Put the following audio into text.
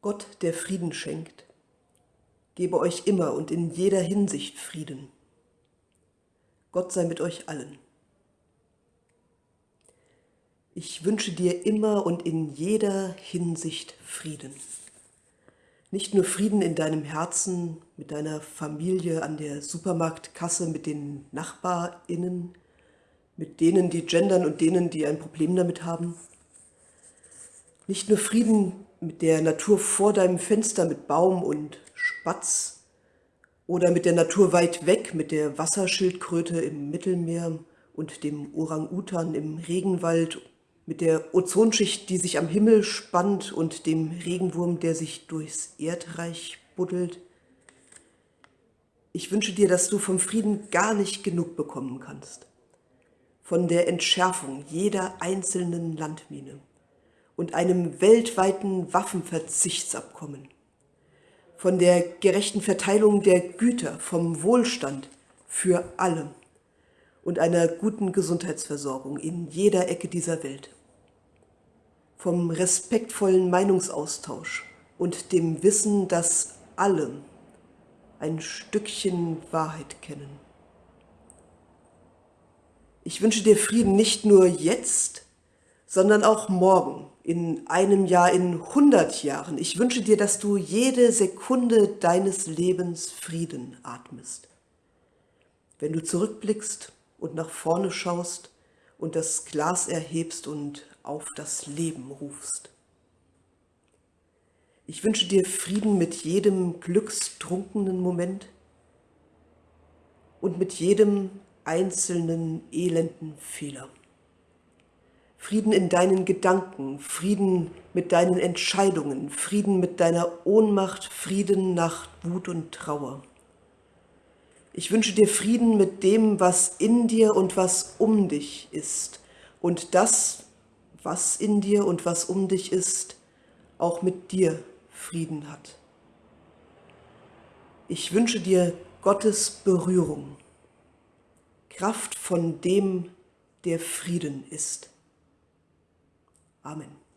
Gott, der Frieden schenkt, gebe euch immer und in jeder Hinsicht Frieden. Gott sei mit euch allen. Ich wünsche dir immer und in jeder Hinsicht Frieden. Nicht nur Frieden in deinem Herzen, mit deiner Familie an der Supermarktkasse, mit den NachbarInnen, mit denen, die gendern und denen, die ein Problem damit haben. Nicht nur Frieden mit der Natur vor deinem Fenster, mit Baum und Spatz oder mit der Natur weit weg, mit der Wasserschildkröte im Mittelmeer und dem Orang-Utan im Regenwald mit der Ozonschicht, die sich am Himmel spannt und dem Regenwurm, der sich durchs Erdreich buddelt. Ich wünsche dir, dass du vom Frieden gar nicht genug bekommen kannst. Von der Entschärfung jeder einzelnen Landmine und einem weltweiten Waffenverzichtsabkommen. Von der gerechten Verteilung der Güter, vom Wohlstand für alle und einer guten Gesundheitsversorgung in jeder Ecke dieser Welt vom respektvollen Meinungsaustausch und dem Wissen, dass alle ein Stückchen Wahrheit kennen. Ich wünsche dir Frieden nicht nur jetzt, sondern auch morgen, in einem Jahr, in hundert Jahren. Ich wünsche dir, dass du jede Sekunde deines Lebens Frieden atmest. Wenn du zurückblickst und nach vorne schaust und das Glas erhebst und auf das Leben rufst. Ich wünsche dir Frieden mit jedem glückstrunkenen Moment und mit jedem einzelnen elenden Fehler. Frieden in deinen Gedanken, Frieden mit deinen Entscheidungen, Frieden mit deiner Ohnmacht, Frieden nach Wut und Trauer. Ich wünsche dir Frieden mit dem, was in dir und was um dich ist und das, was in dir und was um dich ist, auch mit dir Frieden hat. Ich wünsche dir Gottes Berührung, Kraft von dem, der Frieden ist. Amen.